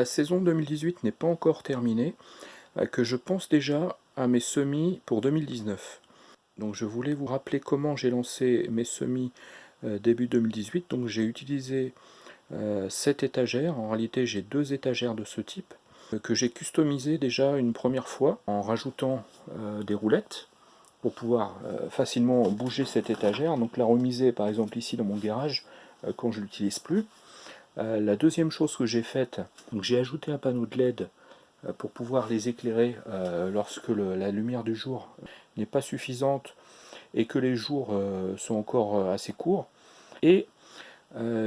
la saison 2018 n'est pas encore terminée, euh, que je pense déjà à mes semis pour 2019. Donc je voulais vous rappeler comment j'ai lancé mes semis euh, début 2018. Donc j'ai utilisé cette étagère, en réalité j'ai deux étagères de ce type, que j'ai customisé déjà une première fois en rajoutant des roulettes pour pouvoir facilement bouger cette étagère. Donc la remiser par exemple ici dans mon garage quand je l'utilise plus. Euh, la deuxième chose que j'ai faite, j'ai ajouté un panneau de LED euh, pour pouvoir les éclairer euh, lorsque la lumière du jour n'est pas suffisante et que les jours sont encore assez courts. Et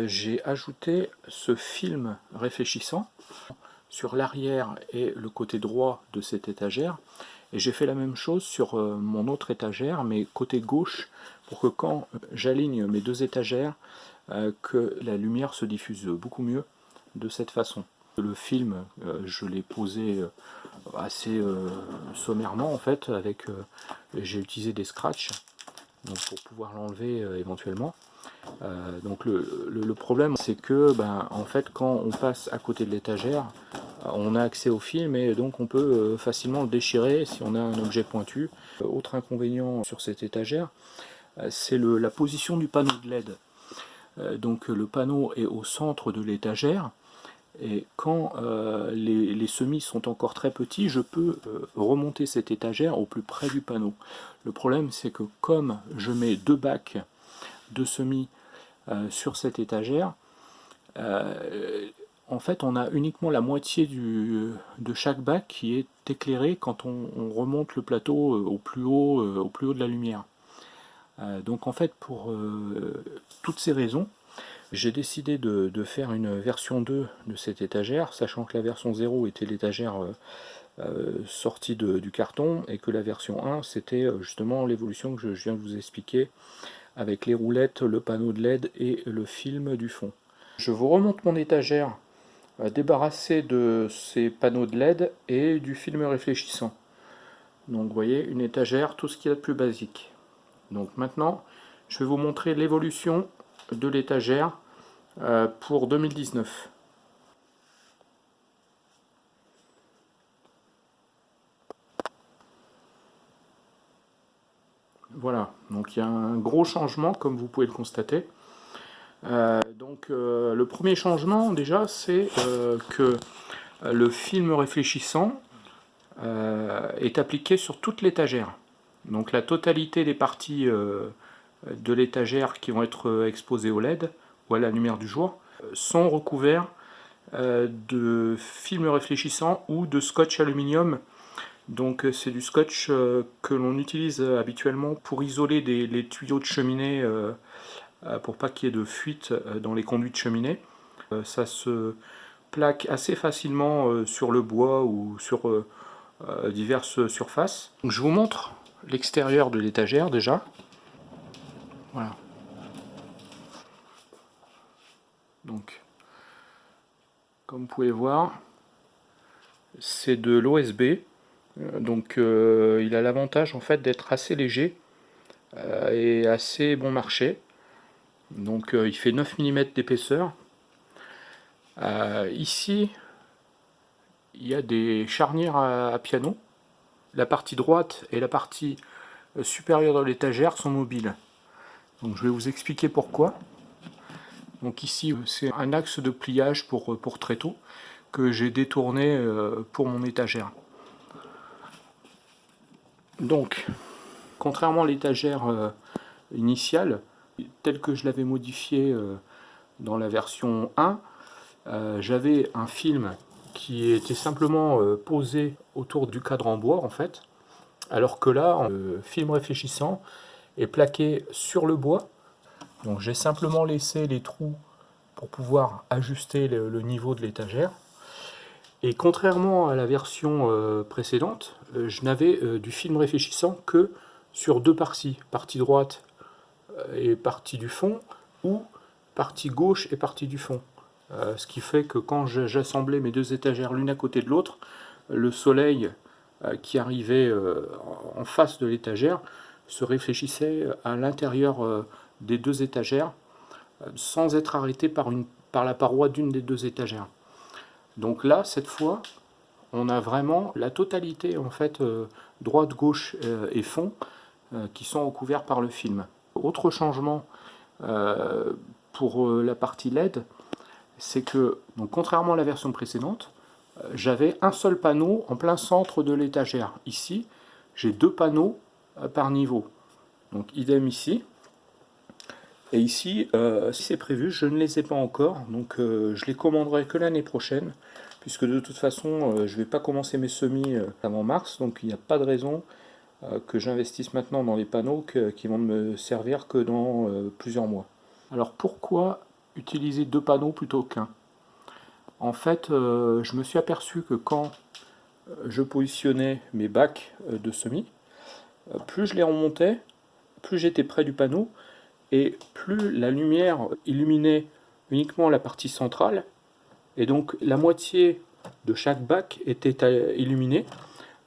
j'ai ajouté ce film réfléchissant sur l'arrière et le côté droit de cette étagère. Et j'ai fait la même chose sur mon autre étagère, mais côté gauche, pour que quand j'aligne mes deux étagères, que la lumière se diffuse beaucoup mieux de cette façon. Le film, euh, je l'ai posé euh, assez sommairement en fait, avec j'ai utilisé des scratchs pour pouvoir l'enlever éventuellement. donc le, problème c'est que ben, en fait quand on passe à côté de l'étagère, on a accès au film et donc on peut facilement le déchirer si on a un objet pointu. Autre inconvénient sur cette étagère, c'est la position du panneau de LED. Euh, donc le panneau est au centre de l'étagère, et quand euh, les, semis sont encore très petits, je peux euh, remonter cette étagère au plus près du panneau. Le problème c'est que comme je mets deux bacs de semis sur cette étagère, en fait on a uniquement la moitié de chaque bac qui est éclairé quand on, on remonte le plateau au plus haut, au plus haut de la lumière. Euh, donc en fait, pour euh, toutes ces raisons, j'ai décidé de, faire une version 2 de cette étagère, sachant que la version 0 était l'étagère euh, sortie du carton, et que la version 1, c'était justement l'évolution que je, viens de vous expliquer, avec les roulettes, le panneau de LED et le film du fond. Je vous remonte mon étagère débarrassée de ces panneaux de LED et du film réfléchissant. Donc vous voyez, une étagère, tout ce qu'il y a de plus basique. Donc maintenant, je vais vous montrer l'évolution de l'étagère euh, pour 2019. Voilà, donc il y a un gros changement comme vous pouvez le constater. Euh, donc euh, le premier changement déjà c'est que le film réfléchissant est appliqué sur toute l'étagère. Donc la totalité des parties euh, de l'étagère qui vont être euh, exposées au LED ou à la lumière du jour euh, sont recouverts de film réfléchissant ou de scotch aluminium. Donc c'est du scotch que l'on utilise habituellement pour isoler les tuyaux de cheminée pour pas qu'il y ait de fuite dans les conduits de cheminée. Ça se plaque assez facilement sur le bois ou sur diverses surfaces. je vous montre l'extérieur de l'étagère déjà. Voilà. Donc, comme vous pouvez voir, c'est de l'OSB. Euh, donc euh, il a l'avantage en fait d'être assez léger euh, et assez bon marché. Donc il fait 9 mm d'épaisseur. ici, il y a des charnières à piano la partie droite et la partie euh, supérieure de l'étagère sont mobiles. Je vais vous expliquer pourquoi. Donc ici c'est un axe de pliage pour, euh, pour tréteau que j'ai détourné euh, pour mon étagère. Donc, contrairement à l'étagère initiale, telle que je l'avais modifiée dans la version 1, j'avais un film qui était simplement euh, posé autour du cadre en bois en fait, alors que là, le film réfléchissant est plaqué sur le bois. Donc j'ai simplement laissé les trous pour pouvoir ajuster le, niveau de l'étagère. Et contrairement à la version euh, précédente, euh, je n'avais du film réfléchissant que sur deux parties, partie droite et partie du fond, ou partie gauche et partie du fond. Euh, ce qui fait que quand j'assemblais mes deux étagères l'une à côté de l'autre, le soleil euh, qui arrivait euh, en face de l'étagère se réfléchissait à l'intérieur des deux étagères sans être arrêté par, par la paroi d'une des deux étagères. Donc là, cette fois, on a vraiment la totalité, en fait, droite, gauche et fond, qui sont recouverts par le film. Autre changement pour la partie LED, c'est que, donc, contrairement à la version précédente, j'avais un seul panneau en plein centre de l'étagère. Ici, j'ai deux panneaux par niveau. Donc idem ici. Et ici, si c'est prévu, je ne les ai pas encore, donc je les commanderai que l'année prochaine puisque de toute façon, euh, je ne vais pas commencer mes semis euh, avant mars, donc il n'y a pas de raison euh, que j'investisse maintenant dans les panneaux qui vont me servir que dans plusieurs mois. Alors pourquoi utiliser deux panneaux plutôt qu'un En fait, je me suis aperçu que quand je positionnais mes bacs de semis, plus je les remontais, plus j'étais près du panneau, et plus la lumière illuminait uniquement la partie centrale, et donc la moitié de chaque bac était euh, illuminée,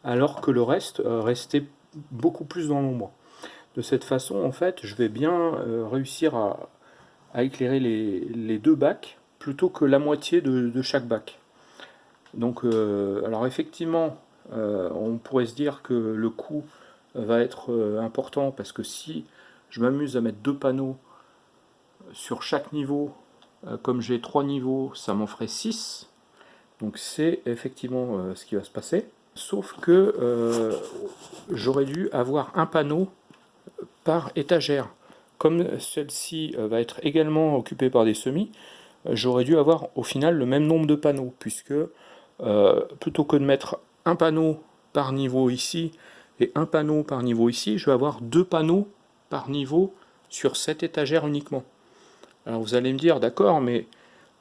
alors que le reste euh, restait beaucoup plus dans l'ombre. De cette façon, en fait, je vais bien euh, réussir à, éclairer les, deux bacs, plutôt que la moitié de, chaque bac. Donc, alors effectivement, on pourrait se dire que le coût va être important, parce que si je m'amuse à mettre deux panneaux sur chaque niveau euh, comme j'ai trois niveaux, ça m'en ferait 6. Donc c'est effectivement euh, ce qui va se passer. Sauf que euh, j'aurais dû avoir un panneau par étagère. Comme celle-ci va être également occupée par des semis, j'aurais dû avoir au final le même nombre de panneaux, puisque plutôt que de mettre un panneau par niveau ici et un panneau par niveau ici, je vais avoir deux panneaux par niveau sur cette étagère uniquement. Alors vous allez me dire, d'accord, mais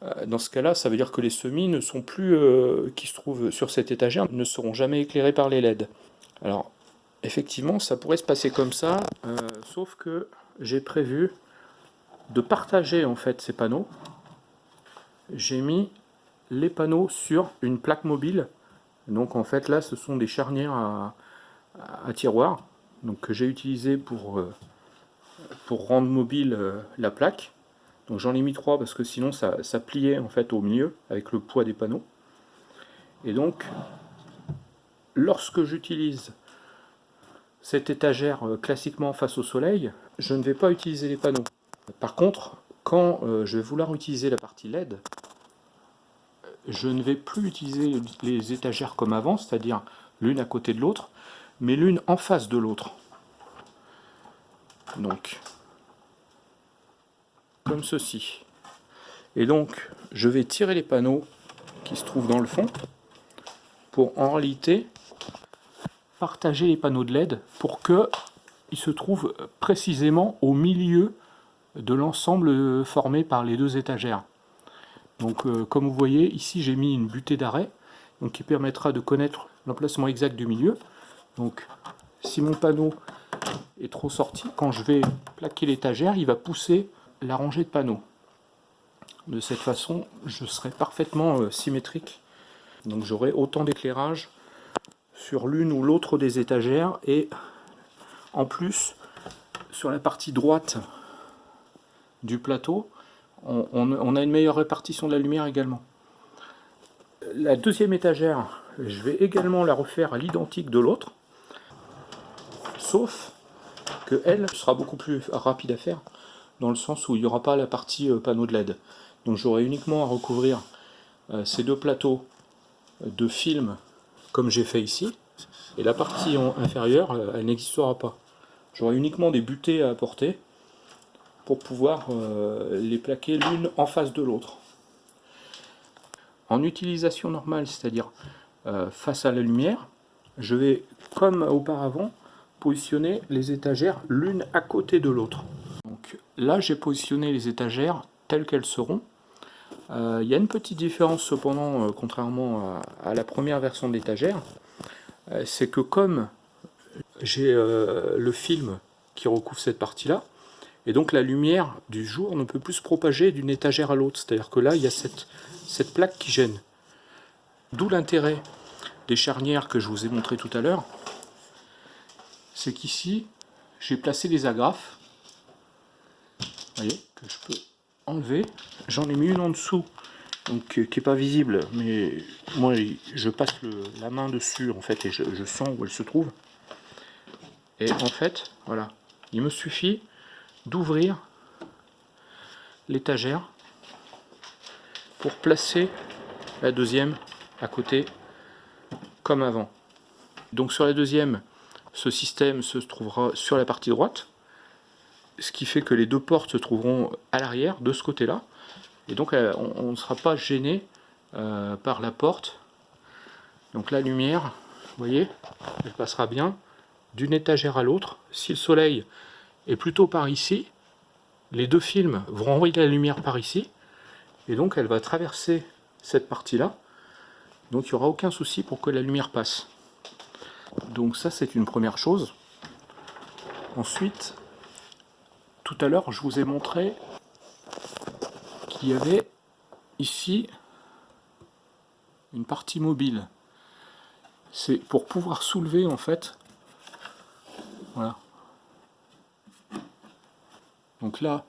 euh, dans ce cas-là, ça veut dire que les semis ne sont plus, euh, qui se trouvent sur cette étagère, ne seront jamais éclairés par les LED. Alors, effectivement, ça pourrait se passer comme ça, euh, sauf que j'ai prévu de partager en fait ces panneaux. J'ai mis les panneaux sur une plaque mobile. Donc en fait là, ce sont des charnières à, tiroir donc, que j'ai utilisé pour, pour rendre mobile la plaque. Donc j'en ai mis trois parce que sinon ça, pliait en fait au milieu avec le poids des panneaux. Et donc, lorsque j'utilise cette étagère euh, classiquement face au soleil, je ne vais pas utiliser les panneaux. Par contre, quand euh, je vais vouloir utiliser la partie LED, je ne vais plus utiliser les étagères comme avant, c'est-à-dire l'une à côté de l'autre, mais l'une en face de l'autre. Donc, comme ceci. Et donc, je vais tirer les panneaux qui se trouvent dans le fond pour en réalité partager les panneaux de LED pour qu'ils se trouvent précisément au milieu de l'ensemble formé par les deux étagères. Donc euh, comme vous voyez, ici j'ai mis une butée d'arrêt qui permettra de connaître l'emplacement exact du milieu. Donc si mon panneau est trop sorti, quand je vais plaquer l'étagère, il va pousser la rangée de panneaux. De cette façon, je serai parfaitement euh, symétrique. Donc j'aurai autant d'éclairage sur l'une ou l'autre des étagères et en plus sur la partie droite du plateau on, a une meilleure répartition de la lumière également. La deuxième étagère, je vais également la refaire à l'identique de l'autre, sauf que elle sera beaucoup plus rapide à faire dans le sens où il n'y aura pas la partie euh, panneau de LED. Donc j'aurai uniquement à recouvrir euh, ces deux plateaux de film comme j'ai fait ici, et la partie inférieure, euh, elle n'existera pas. J'aurai uniquement des butées à apporter pour pouvoir les plaquer l'une en face de l'autre. En utilisation normale, c'est-à-dire face à la lumière, je vais, comme auparavant, positionner les étagères l'une à côté de l'autre. Donc là, j'ai positionné les étagères telles qu'elles seront. Euh, il y a une petite différence cependant, euh, contrairement à, la première version de l'étagère, euh, c'est que comme j'ai le film qui recouvre cette partie-là, et donc la lumière du jour ne peut plus se propager d'une étagère à l'autre, c'est-à-dire que là, il y a cette, cette plaque qui gêne. D'où l'intérêt des charnières que je vous ai montré tout à l'heure, c'est qu'ici, j'ai placé des agrafes. Voyez, que je peux enlever. J'en ai mis une en dessous donc qui n'est pas visible, mais moi je passe la main dessus en fait et je, je, sens où elle se trouve. Et en fait, voilà, il me suffit d'ouvrir l'étagère pour placer la deuxième à côté comme avant. Donc sur la deuxième, ce système se trouvera sur la partie droite, ce qui fait que les deux portes se trouveront à l'arrière de ce côté-là. Et donc euh, on ne sera pas gêné euh, par la porte. Donc la lumière, vous voyez, elle passera bien d'une étagère à l'autre. Si le soleil est plutôt par ici, les deux films vont envoyer la lumière par ici. Et donc elle va traverser cette partie-là. Donc il n'y aura aucun souci pour que la lumière passe. Donc ça c'est une première chose. Ensuite, tout à l'heure je vous ai montré qu'il y avait ici une partie mobile. C'est pour pouvoir soulever en fait. Voilà. Donc là,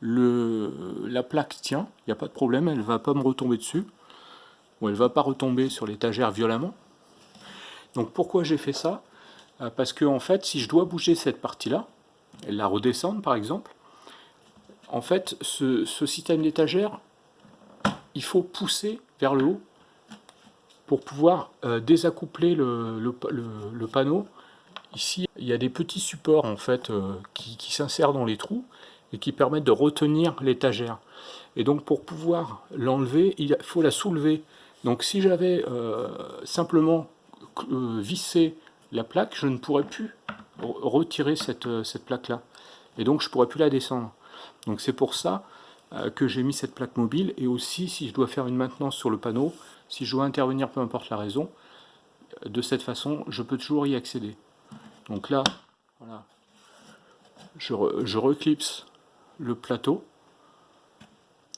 la plaque tient, il n'y a pas de problème, elle ne va pas me retomber dessus. Ou elle ne va pas retomber sur l'étagère violemment. Donc pourquoi j'ai fait ça? Euh, Parce que en fait, si je dois bouger cette partie-là, la redescendre par exemple, en fait, ce, système d'étagère, il faut pousser vers le haut pour pouvoir euh, désaccoupler le, panneau. Ici, il y a des petits supports en fait euh, qui, s'insèrent dans les trous et qui permettent de retenir l'étagère. Et donc pour pouvoir l'enlever, il faut la soulever. Donc si j'avais simplement euh, visser la plaque, je ne pourrais plus retirer cette, euh, cette plaque-là. Et donc je ne pourrais plus la descendre. Donc c'est pour ça euh, que j'ai mis cette plaque mobile. Et aussi, si je dois faire une maintenance sur le panneau, si je dois intervenir, peu importe la raison, de cette façon, je peux toujours y accéder. Donc là, voilà, je, je reclipse le plateau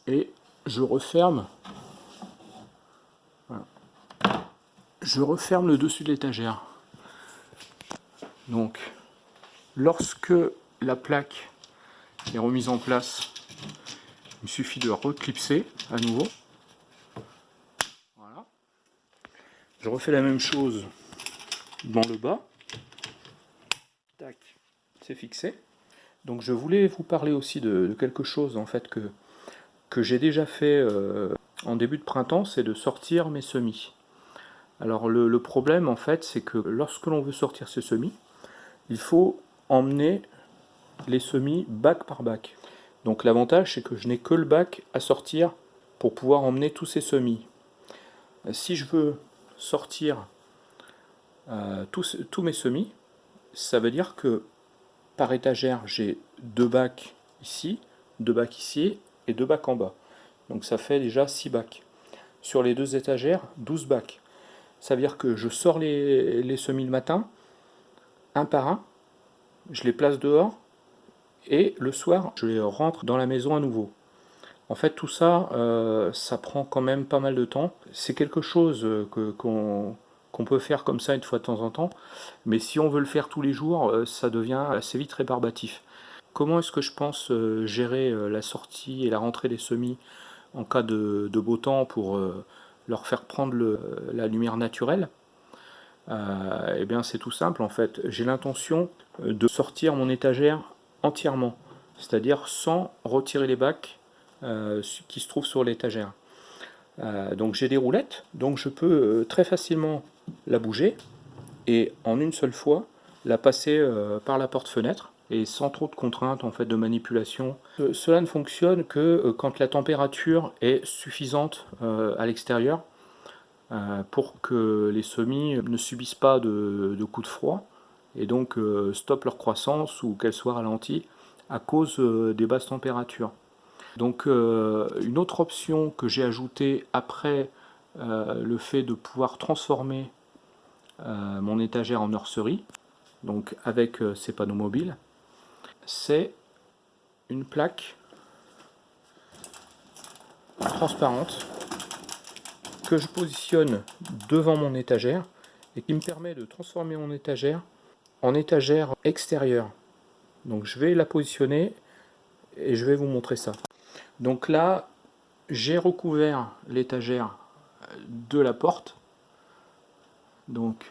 et je referme je referme le dessus de l'étagère. Donc, lorsque la plaque est remise en place, il suffit de reclipser à nouveau. Voilà. Je refais la même chose dans le bas. Tac, c'est fixé. Donc je voulais vous parler aussi de, quelque chose en fait que, j'ai déjà fait euh, en début de printemps, c'est de sortir mes semis. Alors le, problème en fait c'est que lorsque l'on veut sortir ces semis, il faut emmener les semis bac par bac. Donc l'avantage c'est que je n'ai que le bac à sortir pour pouvoir emmener tous ces semis. Si je veux sortir euh, tous, tous, mes semis, ça veut dire que par étagère j'ai deux bacs ici, deux bacs ici et deux bacs en bas. Donc ça fait déjà 6 bacs. Sur les deux étagères, 12 bacs. Ça veut dire que je sors les, semis le matin, un par un, je les place dehors, et le soir, je les rentre dans la maison à nouveau. En fait, tout ça, euh, ça prend quand même pas mal de temps. C'est quelque chose qu'on peut faire comme ça une fois de temps en temps, mais si on veut le faire tous les jours, euh, ça devient assez vite rébarbatif. Comment est-ce que je pense euh, gérer la sortie et la rentrée des semis en cas de beau temps pour leur faire prendre la lumière naturelle? Euh, Eh bien c'est tout simple en fait. J'ai l'intention euh, de sortir mon étagère entièrement, c'est-à-dire sans retirer les bacs euh, qui se trouvent sur l'étagère. donc j'ai des roulettes, donc je peux très facilement la bouger et en une seule fois la passer par la porte-fenêtre et sans trop de contraintes en fait de manipulation. Euh, cela ne fonctionne que euh, quand la température est suffisante euh, à l'extérieur pour que les semis ne subissent pas de, coups de froid et donc stoppent leur croissance ou qu'elles soient ralenties à cause des basses températures. Donc une autre option que j'ai ajoutée après le fait de pouvoir transformer mon étagère en nurserie, donc avec ces panneaux mobiles, c'est une plaque transparente que je positionne devant mon étagère et qui me permet de transformer mon étagère en étagère extérieure. Donc je vais la positionner et je vais vous montrer ça. Donc là, j'ai recouvert l'étagère de la porte. Donc,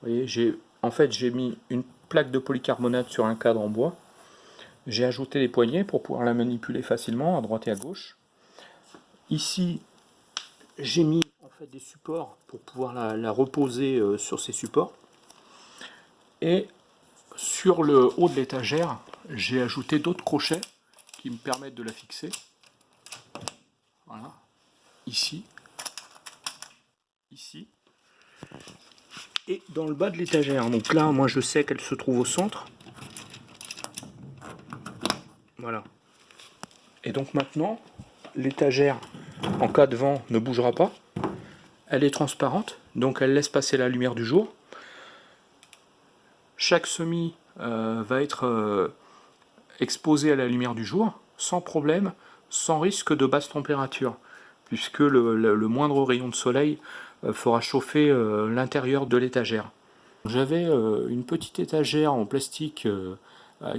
vous voyez, j'ai en fait j'ai mis une plaque de polycarbonate sur un cadre en bois. J'ai ajouté les poignées pour pouvoir la manipuler facilement à droite et à gauche. Ici, j'ai mis en fait des supports pour pouvoir la, reposer euh, sur ces supports. Et sur le haut de l'étagère, j'ai ajouté d'autres crochets qui me permettent de la fixer. Voilà, ici, ici, et dans le bas de l'étagère. Donc là, moi je sais qu'elle se trouve au centre. Voilà. Et donc maintenant, l'étagère, en cas de vent, ne bougera pas. Elle est transparente, donc elle laisse passer la lumière du jour. Chaque semis euh, va être euh, exposé à la lumière du jour, sans problème, sans risque de basse température, puisque le, moindre rayon de soleil euh, fera chauffer l'intérieur de l'étagère. J'avais une petite étagère en plastique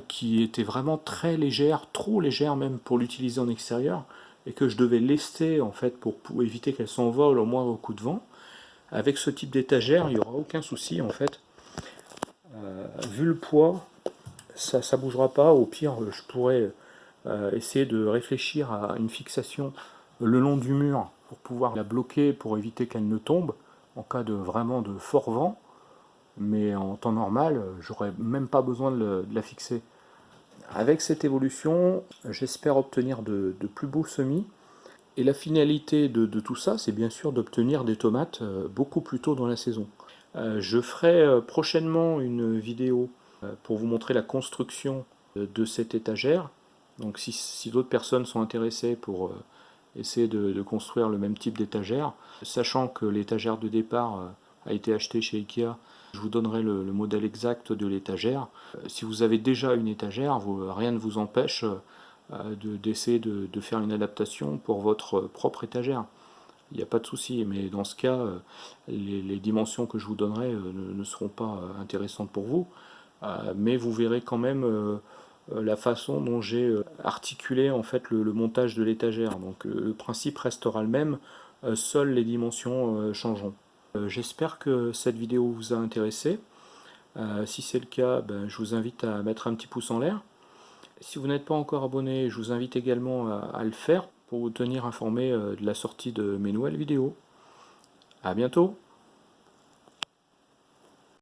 qui était vraiment très légère, trop légère même pour l'utiliser en extérieur, et que je devais lester en fait pour, éviter qu'elle s'envole au moindre coup de vent. Avec ce type d'étagère, il n'y aura aucun souci en fait. vu le poids, ça ne bougera pas. Au pire, je pourrais euh, essayer de réfléchir à une fixation le long du mur pour pouvoir la bloquer pour éviter qu'elle ne tombe en cas de vraiment de fort vent. Mais en temps normal, j'aurais même pas besoin de, la fixer. Avec cette évolution, j'espère obtenir de, plus beaux semis. Et la finalité de, tout ça, c'est bien sûr d'obtenir des tomates euh, beaucoup plus tôt dans la saison. Euh, je ferai prochainement une vidéo euh, pour vous montrer la construction de cette étagère. Donc si, d'autres personnes sont intéressées pour euh, essayer de, construire le même type d'étagère, sachant que l'étagère de départ euh, a été achetée chez Ikea, je vous donnerai le, modèle exact de l'étagère. Si vous avez déjà une étagère, rien ne vous empêche d'essayer de, faire une adaptation pour votre propre étagère. Il n'y a pas de souci, mais dans ce cas, les, dimensions que je vous donnerai ne seront pas intéressantes pour vous. Euh, mais vous verrez quand même euh, euh, la façon dont j'ai articulé en fait le, montage de l'étagère. Donc le principe restera le même, seules les dimensions changeront. J'espère que cette vidéo vous a intéressé. si c'est le cas, ben, je vous invite à mettre un petit pouce en l'air. Si vous n'êtes pas encore abonné, je vous invite également à, le faire pour vous tenir informé de la sortie de mes nouvelles vidéos. A bientôt